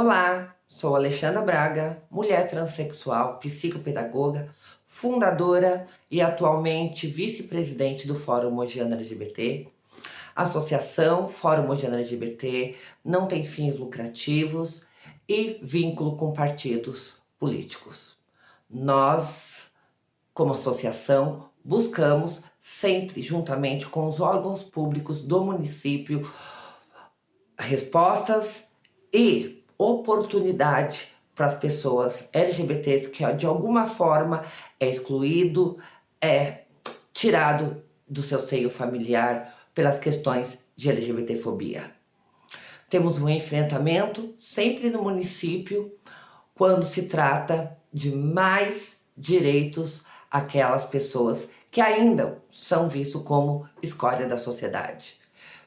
Olá, sou Alexandra Braga, mulher transexual, psicopedagoga, fundadora e atualmente vice-presidente do Fórum Mogiana LGBT. Associação Fórum Mogiana LGBT não tem fins lucrativos e vínculo com partidos políticos. Nós, como associação, buscamos sempre, juntamente com os órgãos públicos do município, respostas e oportunidade para as pessoas LGBTs que de alguma forma é excluído, é tirado do seu seio familiar pelas questões de LGBTfobia. Temos um enfrentamento sempre no município quando se trata de mais direitos àquelas pessoas que ainda são vistos como escória da sociedade.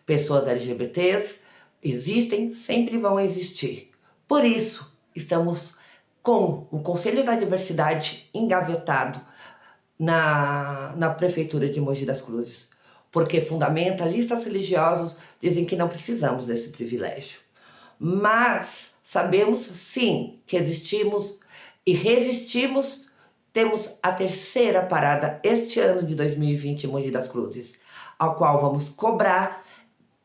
Pessoas LGBTs existem, sempre vão existir. Por isso, estamos com o Conselho da Diversidade engavetado na, na Prefeitura de Mogi das Cruzes, porque fundamentalistas religiosos dizem que não precisamos desse privilégio. Mas sabemos sim que existimos e resistimos, temos a terceira parada este ano de 2020 em Mogi das Cruzes, ao qual vamos cobrar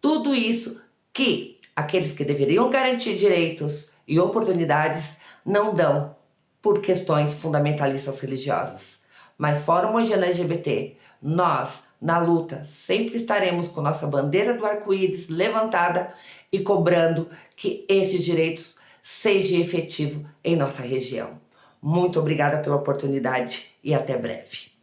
tudo isso que aqueles que deveriam garantir direitos e oportunidades não dão por questões fundamentalistas religiosas. Mas Fórum Mogiana LGBT, nós, na luta, sempre estaremos com nossa bandeira do arco-íris levantada e cobrando que esses direitos sejam efetivos em nossa região. Muito obrigada pela oportunidade e até breve.